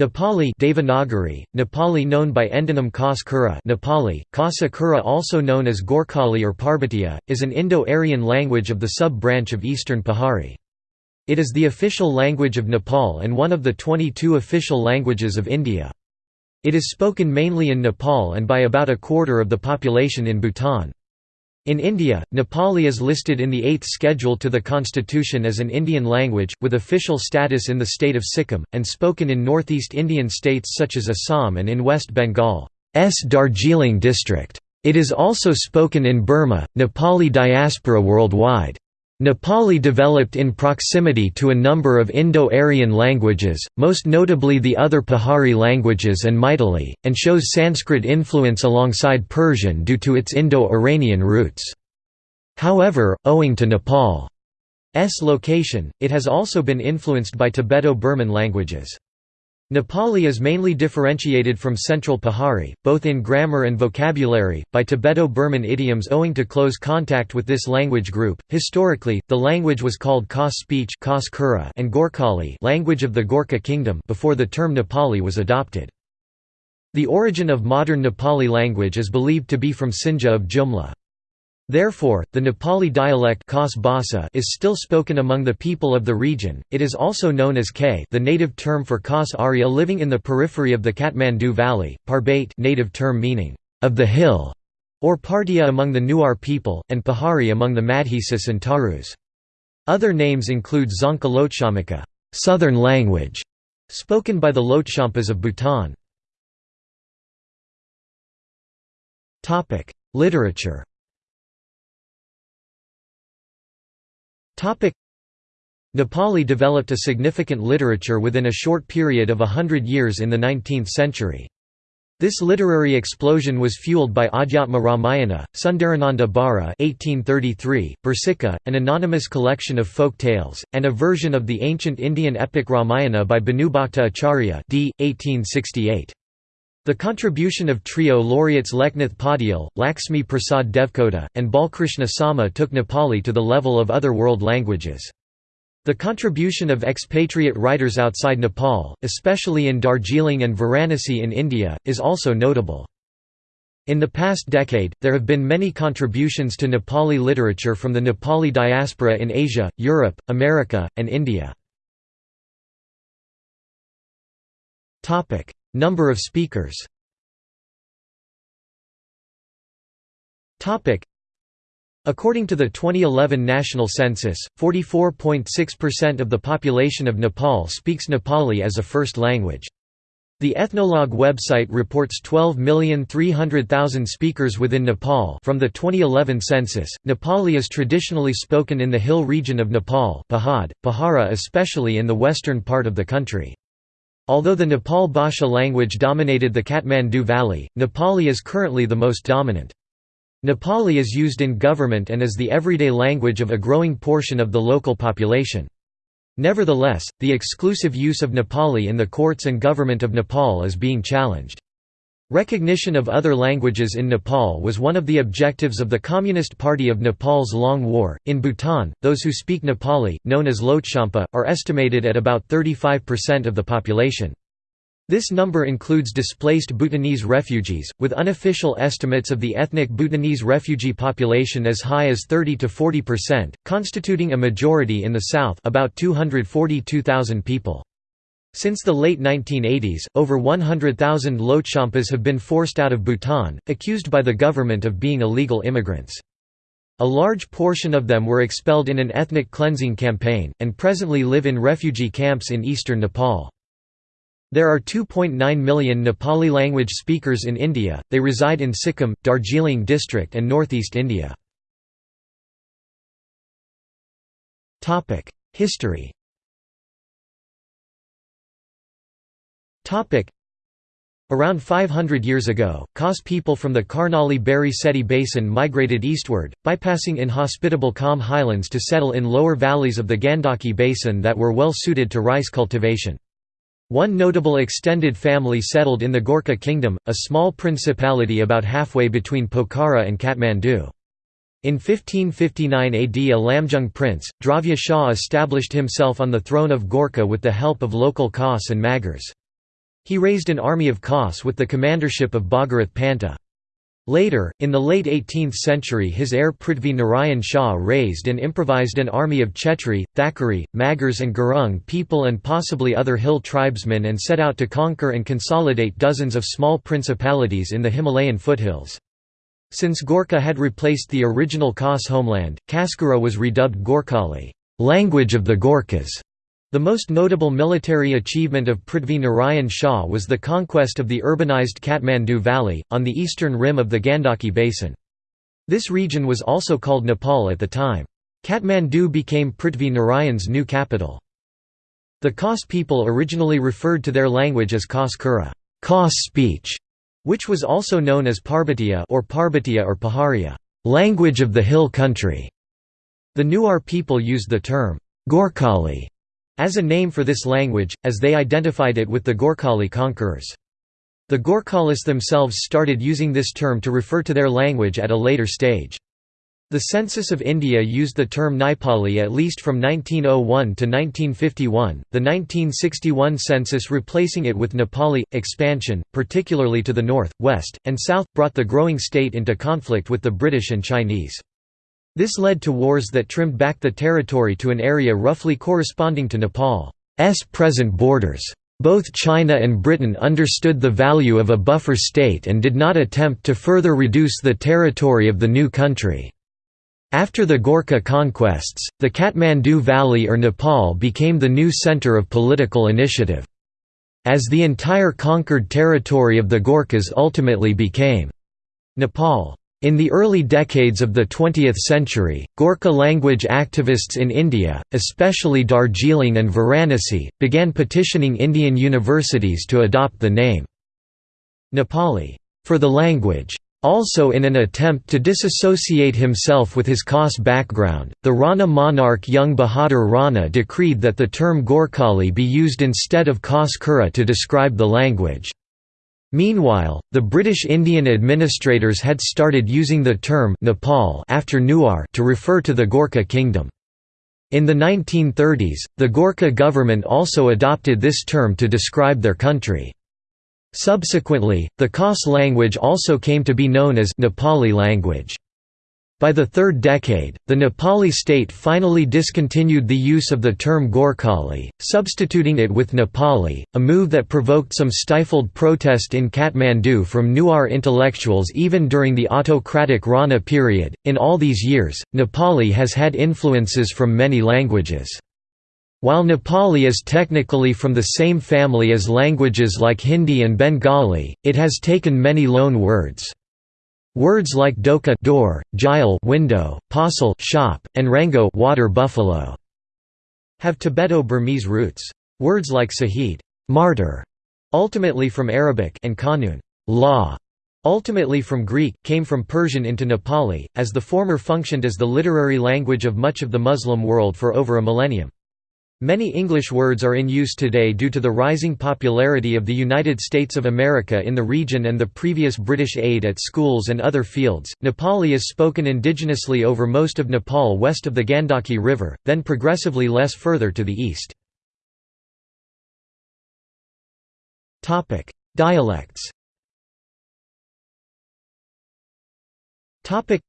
Nepali Devanagari, Nepali known by endonym Khas Kura Nepali, Khasa Kura also known as Gorkhali or Parbatiya, is an Indo-Aryan language of the sub-branch of Eastern Pahari. It is the official language of Nepal and one of the 22 official languages of India. It is spoken mainly in Nepal and by about a quarter of the population in Bhutan. In India, Nepali is listed in the 8th schedule to the constitution as an Indian language, with official status in the state of Sikkim, and spoken in northeast Indian states such as Assam and in West Bengal's Darjeeling district. It is also spoken in Burma, Nepali diaspora worldwide. Nepali developed in proximity to a number of Indo-Aryan languages, most notably the other Pahari languages and Maithili, and shows Sanskrit influence alongside Persian due to its Indo-Iranian roots. However, owing to Nepal's location, it has also been influenced by Tibeto-Burman languages. Nepali is mainly differentiated from Central Pahari, both in grammar and vocabulary, by Tibeto-Burman idioms owing to close contact with this language group. Historically, the language was called Khas speech and Gorkhali language of the Gorkha kingdom before the term Nepali was adopted. The origin of modern Nepali language is believed to be from Sinja of Jumla. Therefore, the Nepali dialect is still spoken among the people of the region. It is also known as K, the native term for Khas Arya living in the periphery of the Kathmandu Valley, Parbate, native term meaning of the hill, or Partia among the Newar people, and Pahari among the Madhesis and Tharus. Other names include Dzongkha Lhotshamika, southern language, spoken by the Lhotshampas of Bhutan. Literature. Nepali developed a significant literature within a short period of a hundred years in the 19th century. This literary explosion was fueled by Adhyatma Ramayana, Sundarananda Bhara 1833, Bursika, an anonymous collection of folk tales, and a version of the ancient Indian epic Ramayana by Bhanubhakta Acharya d. 1868. The contribution of trio laureates Leknath Paudyal, Lakshmi Prasad Devkota, and Balkrishna Sama took Nepali to the level of other world languages. The contribution of expatriate writers outside Nepal, especially in Darjeeling and Varanasi in India, is also notable. In the past decade, there have been many contributions to Nepali literature from the Nepali diaspora in Asia, Europe, America, and India. Number of speakers According to the 2011 national census, 44.6% of the population of Nepal speaks Nepali as a first language. The Ethnologue website reports 12,300,000 speakers within Nepal from the 2011 census. Nepali is traditionally spoken in the hill region of Nepal, Pahad, Pahara especially in the western part of the country. Although the Nepal Bhasha language dominated the Kathmandu Valley, Nepali is currently the most dominant. Nepali is used in government and is the everyday language of a growing portion of the local population. Nevertheless, the exclusive use of Nepali in the courts and government of Nepal is being challenged. Recognition of other languages in Nepal was one of the objectives of the Communist Party of Nepal's Long War. In Bhutan, those who speak Nepali, known as Lhotshampa, are estimated at about 35% of the population. This number includes displaced Bhutanese refugees, with unofficial estimates of the ethnic Bhutanese refugee population as high as 30 to 40%, constituting a majority in the south about 242,000 people. Since the late 1980s, over 100,000 Lhotshampas have been forced out of Bhutan, accused by the government of being illegal immigrants. A large portion of them were expelled in an ethnic cleansing campaign, and presently live in refugee camps in eastern Nepal. There are 2.9 million Nepali language speakers in India, they reside in Sikkim, Darjeeling district and northeast India. History Around 500 years ago, Khas people from the Karnali Bheri Seti basin migrated eastward, bypassing inhospitable Kham highlands to settle in lower valleys of the Gandaki basin that were well suited to rice cultivation. One notable extended family settled in the Gorkha kingdom, a small principality about halfway between Pokhara and Kathmandu. In 1559 AD a Lamjung prince, Dravya Shah established himself on the throne of Gorkha with the help of local Khas and Magars. He raised an army of Khas with the commandership of Bhagirath Panta. Later, in the late 18th century his heir Prithvi Narayan Shah raised and improvised an army of Chetri, Thakuri, Magars and Gurung people and possibly other hill tribesmen and set out to conquer and consolidate dozens of small principalities in the Himalayan foothills. Since Gorkha had replaced the original Khas homeland, Kaskura was redubbed Gorkhali language of the Gorkhas", the most notable military achievement of Prithvi Narayan Shah was the conquest of the urbanized Kathmandu Valley, on the eastern rim of the Gandaki Basin. This region was also called Nepal at the time. Kathmandu became Prithvi Narayan's new capital. The Khas people originally referred to their language as Khas Kura Khas speech", which was also known as Parbatiya or Parbatiya or Paharia language of the hill country". The Newar people used the term Gorkhali as a name for this language, as they identified it with the Gorkhali conquerors. The Gorkhalis themselves started using this term to refer to their language at a later stage. The Census of India used the term Nepali at least from 1901 to 1951, the 1961 census replacing it with Nepali. Expansion, particularly to the north, west, and south, brought the growing state into conflict with the British and Chinese. This led to wars that trimmed back the territory to an area roughly corresponding to Nepal's present borders. Both China and Britain understood the value of a buffer state and did not attempt to further reduce the territory of the new country. After the Gorkha conquests, the Kathmandu Valley or Nepal became the new center of political initiative. As the entire conquered territory of the Gorkhas ultimately became Nepal. In the early decades of the 20th century, Gorkha language activists in India, especially Darjeeling and Varanasi, began petitioning Indian universities to adopt the name Nepali for the language. Also in an attempt to disassociate himself with his Khas background, the Rana monarch Jung Bahadur Rana decreed that the term Gorkhali be used instead of Khas Kura to describe the language. Meanwhile, the British Indian administrators had started using the term Nepal after Newar to refer to the Gorkha kingdom. In the 1930s, the Gorkha government also adopted this term to describe their country. Subsequently, the Khas language also came to be known as Nepali language. By the third decade, the Nepali state finally discontinued the use of the term Gorkhali, substituting it with Nepali, a move that provoked some stifled protest in Kathmandu from Newar intellectuals even during the autocratic Rana period. In all these years, Nepali has had influences from many languages. While Nepali is technically from the same family as languages like Hindi and Bengali, it has taken many loan words. Words like doka door, jile window, pasal shop, and rango water buffalo have Tibeto-Burmese roots. Words like sahid martyr, ultimately from Arabic and kanun law, ultimately from Greek, came from Persian into Nepali, as the former functioned as the literary language of much of the Muslim world for over a millennium. Many English words are in use today due to the rising popularity of the United States of America in the region and the previous British aid at schools and other fields. Nepali is spoken indigenously over most of Nepal west of the Gandaki River, then progressively less further to the east. Topic: Dialects. Topic: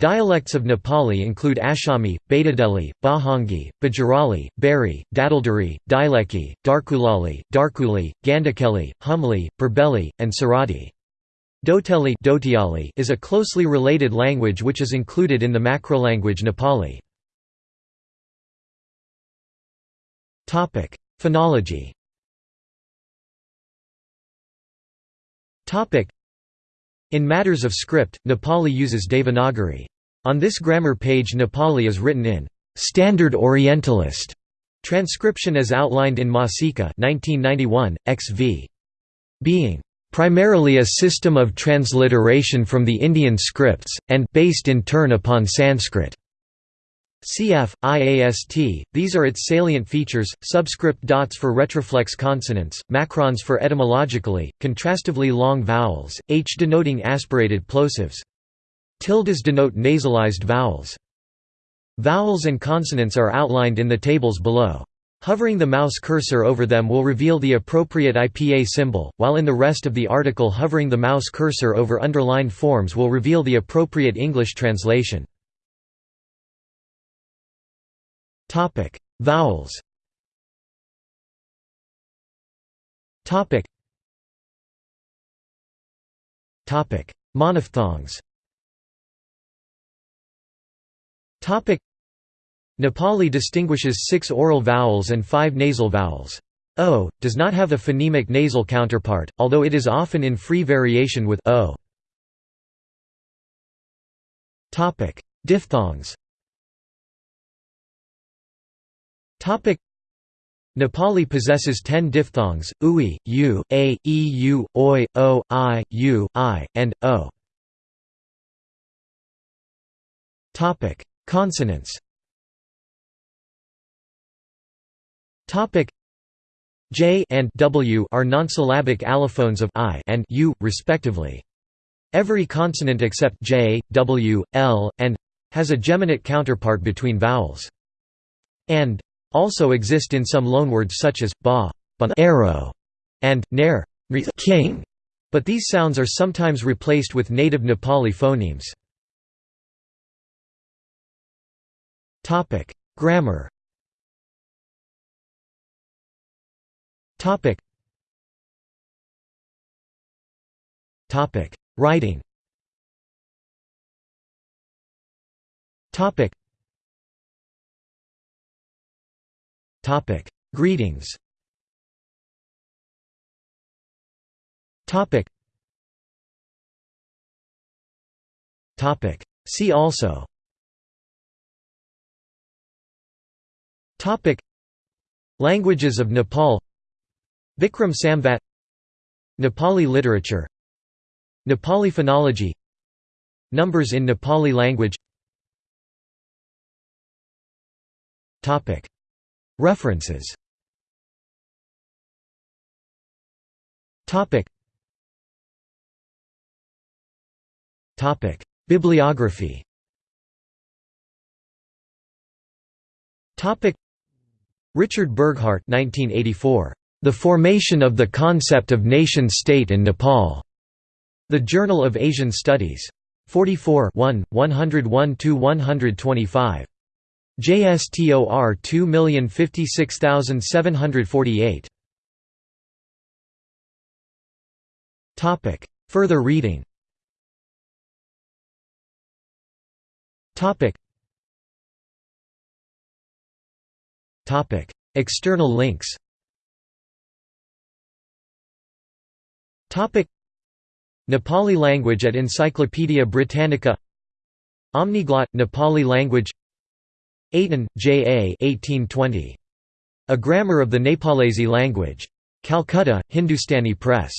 Dialects of Nepali include Ashami, Baitadeli, Bahangi, Bajarali, Bari, Dadaldari, Dailekhi, Darkulali, Darkuli, Gandakeli, Humli, Berbeli, and Sarati. Doteli is a closely related language which is included in the macrolanguage Nepali. Phonology in matters of script, Nepali uses Devanagari. On this grammar page Nepali is written in «Standard Orientalist» transcription as outlined in Masica 1991, XV. Being «primarily a system of transliteration from the Indian scripts, and based in turn upon Sanskrit». Cf. IAST, these are its salient features, subscript dots for retroflex consonants, macrons for etymologically, contrastively long vowels, h denoting aspirated plosives. Tildes denote nasalized vowels. Vowels and consonants are outlined in the tables below. Hovering the mouse cursor over them will reveal the appropriate IPA symbol, while in the rest of the article hovering the mouse cursor over underlined forms will reveal the appropriate English translation. Vowels. Topic: Monophthongs. Topic: Nepali distinguishes six oral vowels and five nasal vowels. O does not have a phonemic nasal counterpart, although it is often in free variation with o. Topic: Diphthongs. Nepali possesses 10 diphthongs: ui, u, a, e, u, oi, o, i, u, i, and o. Topic: Consonants. Topic J and W are nonsyllabic allophones of I and U, respectively. Every consonant except J, W, L, and has a geminate counterpart between vowels. And also exist in some loanwords such as ba, arrow, and ner, king, but these sounds are sometimes replaced with native Nepali phonemes. Topic: Grammar Topic. Writing. Topic. Topic. Greetings. Topic. Topic. See also. Topic. Languages of Nepal Vikram Samvat Nepali literature Nepali phonology Numbers in Nepali language References Topic Topic Bibliography Topic Richard Burghart 1984 the Formation of the Concept of Nation-State in Nepal. The Journal of Asian Studies. 44 101–125. JSTOR 2056748. Topic. Further reading. Topic. Topic. External links Topic Nepali language at Encyclopaedia Britannica Omniglot Nepali language Aiton, J. A. 1820. A Grammar of the Nepalese Language. Calcutta, Hindustani Press.